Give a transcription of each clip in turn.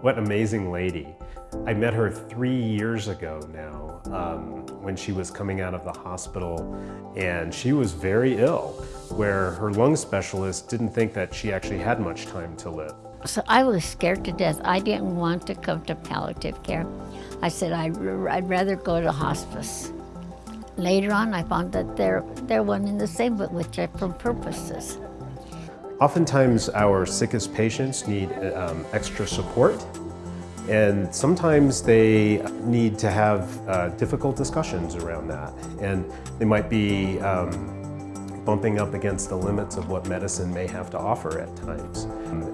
What an amazing lady. I met her three years ago now um, when she was coming out of the hospital and she was very ill where her lung specialist didn't think that she actually had much time to live. So I was scared to death. I didn't want to come to palliative care. I said I'd, I'd rather go to hospice. Later on, I found that they're, they're one and the same, but with different purposes. Oftentimes, our sickest patients need um, extra support, and sometimes they need to have uh, difficult discussions around that. And they might be um, bumping up against the limits of what medicine may have to offer at times.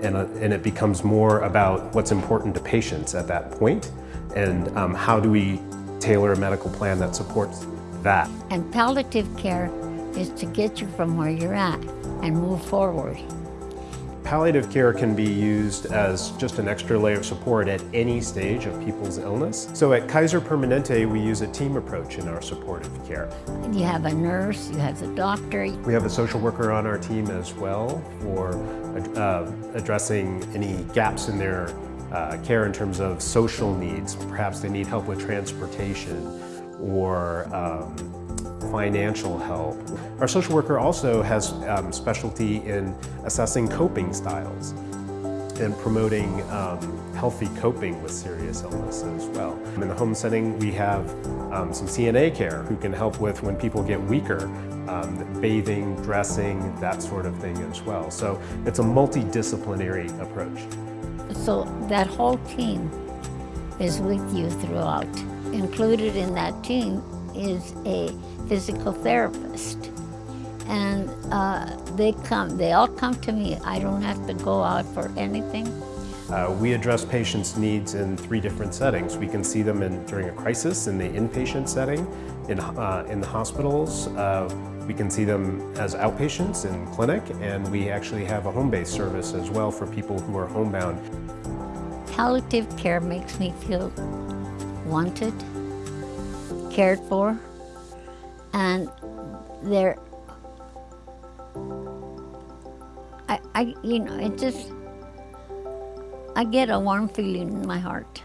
And, uh, and it becomes more about what's important to patients at that point, and um, how do we tailor a medical plan that supports that. And palliative care is to get you from where you're at and move forward. Palliative care can be used as just an extra layer of support at any stage of people's illness. So at Kaiser Permanente, we use a team approach in our supportive care. You have a nurse, you have the doctor. We have a social worker on our team as well for uh, addressing any gaps in their uh, care in terms of social needs. Perhaps they need help with transportation or um, financial help. Our social worker also has um, specialty in assessing coping styles and promoting um, healthy coping with serious illness as well. In the home setting, we have um, some CNA care who can help with when people get weaker, um, bathing, dressing, that sort of thing as well. So it's a multidisciplinary approach. So that whole team is with you throughout. Included in that team is a physical therapist. And uh, they come, they all come to me. I don't have to go out for anything. Uh, we address patients' needs in three different settings. We can see them in, during a crisis in the inpatient setting, in, uh, in the hospitals. Uh, we can see them as outpatients in clinic, and we actually have a home-based service as well for people who are homebound. Palliative care makes me feel wanted, cared for, and they're, I, I, you know, it just, I get a warm feeling in my heart.